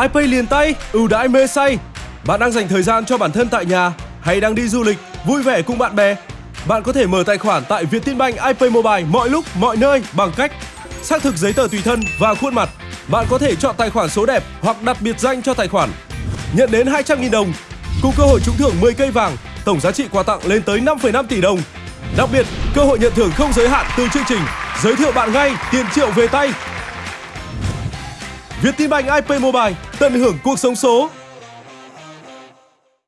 iPay liền tay, ưu đãi mê say. Bạn đang dành thời gian cho bản thân tại nhà hay đang đi du lịch, vui vẻ cùng bạn bè? Bạn có thể mở tài khoản tại Vietinbank iPay Mobile mọi lúc, mọi nơi bằng cách xác thực giấy tờ tùy thân và khuôn mặt. Bạn có thể chọn tài khoản số đẹp hoặc đặt biệt danh cho tài khoản. Nhận đến 200.000 đồng cùng cơ hội trúng thưởng 10 cây vàng, tổng giá trị quà tặng lên tới 5,5 tỷ đồng. Đặc biệt, cơ hội nhận thưởng không giới hạn từ chương trình giới thiệu bạn ngay tiền triệu về tay. Vietinbank IP Mobile tận hưởng cuộc sống số.